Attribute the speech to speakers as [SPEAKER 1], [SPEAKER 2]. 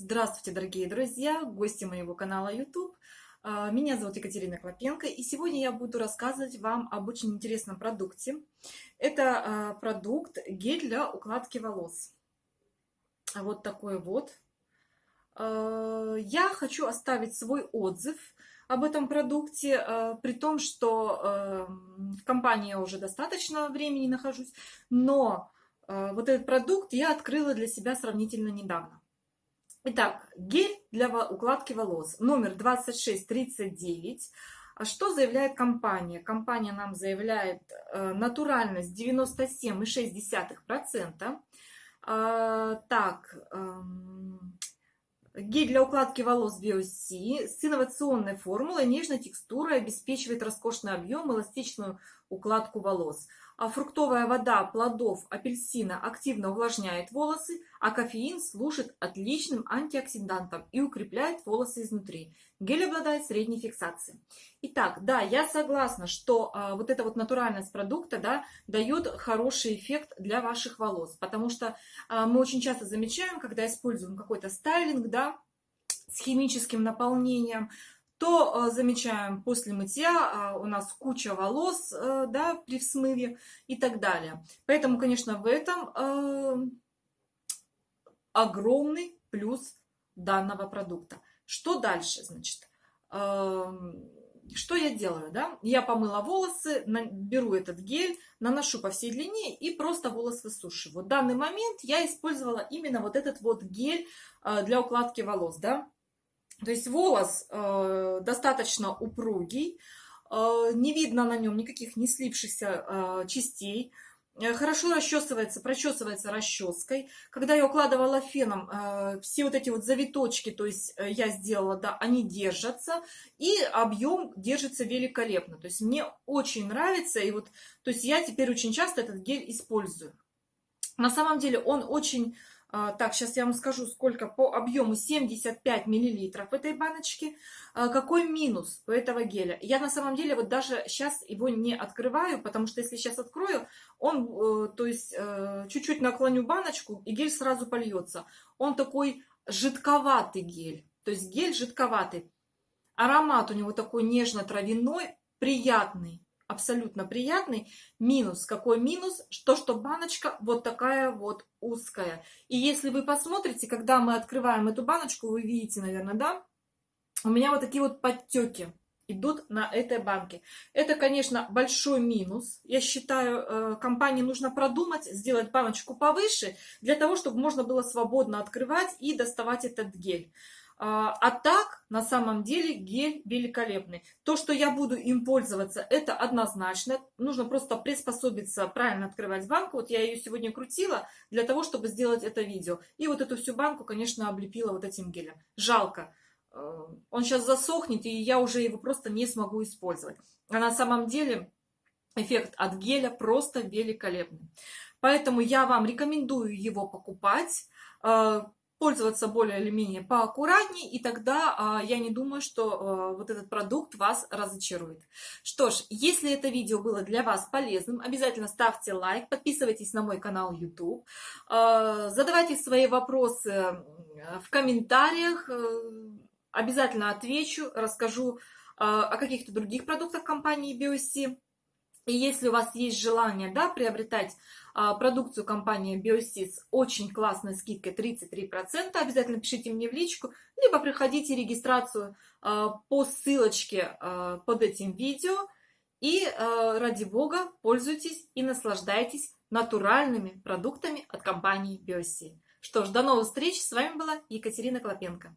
[SPEAKER 1] Здравствуйте, дорогие друзья, гости моего канала YouTube. А, меня зовут Екатерина Клопенко, и сегодня я буду рассказывать вам об очень интересном продукте. Это а, продукт гель для укладки волос. Вот такой вот. А, я хочу оставить свой отзыв об этом продукте, при том, что в компании я уже достаточно времени нахожусь, но вот этот продукт я открыла для себя сравнительно недавно. Итак, гель для укладки волос номер 2639. А что заявляет компания? Компания нам заявляет э, натуральность 97,6%. Э, так, э, гель для укладки волос BioC с инновационной формулой, нежной текстурой, обеспечивает роскошный объем, эластичную укладку волос. А фруктовая вода плодов апельсина активно увлажняет волосы, а кофеин служит отличным антиоксидантом и укрепляет волосы изнутри. Гель обладает средней фиксацией. Итак, да, я согласна, что а, вот эта вот натуральность продукта да, дает хороший эффект для ваших волос, потому что а, мы очень часто замечаем, когда используем какой-то стайлинг, да, с химическим наполнением, то э, замечаем после мытья э, у нас куча волос э, да, при смыве и так далее. Поэтому, конечно, в этом огромный плюс данного продукта. Что дальше, значит? Что я делаю, да? Я помыла волосы, беру этот гель, наношу по всей длине и просто волос высушиваю. В данный момент я использовала именно вот этот вот гель для укладки волос, да? То есть волос э, достаточно упругий, э, не видно на нем никаких не слипшихся э, частей. Э, хорошо расчесывается, прочесывается расческой. Когда я укладывала феном, э, все вот эти вот завиточки, то есть э, я сделала, да, они держатся. И объем держится великолепно. То есть мне очень нравится. И вот, то есть я теперь очень часто этот гель использую. На самом деле он очень так, сейчас я вам скажу, сколько по объему 75 миллилитров этой баночки. А, какой минус у этого геля? Я на самом деле вот даже сейчас его не открываю, потому что если сейчас открою, он, э, то есть э, чуть-чуть наклоню баночку, и гель сразу польется. Он такой жидковатый гель, то есть гель жидковатый. Аромат у него такой нежно-травяной, приятный абсолютно приятный. Минус. Какой минус? То, что баночка вот такая вот узкая. И если вы посмотрите, когда мы открываем эту баночку, вы видите, наверное, да? У меня вот такие вот подтеки идут на этой банке. Это, конечно, большой минус. Я считаю, э, компании нужно продумать, сделать баночку повыше, для того, чтобы можно было свободно открывать и доставать этот гель. А, а так, на самом деле, гель великолепный. То, что я буду им пользоваться, это однозначно. Нужно просто приспособиться, правильно открывать банку. Вот я ее сегодня крутила для того, чтобы сделать это видео. И вот эту всю банку, конечно, облепила вот этим гелем. Жалко. Э, он сейчас засохнет, и я уже его просто не смогу использовать. А на самом деле эффект от геля просто великолепный. Поэтому я вам рекомендую его покупать э, пользоваться более или менее поаккуратнее, и тогда а, я не думаю, что а, вот этот продукт вас разочарует. Что ж, если это видео было для вас полезным, обязательно ставьте лайк, подписывайтесь на мой канал YouTube, а, задавайте свои вопросы в комментариях, э, обязательно отвечу, расскажу о каких-то других продуктах компании BioC. И если у вас есть желание да, приобретать а, продукцию компании BioSys очень классной скидкой 33%, обязательно пишите мне в личку, либо приходите регистрацию а, по ссылочке а, под этим видео. И а, ради бога пользуйтесь и наслаждайтесь натуральными продуктами от компании BioSys. Что ж, до новых встреч. С вами была Екатерина Клопенко.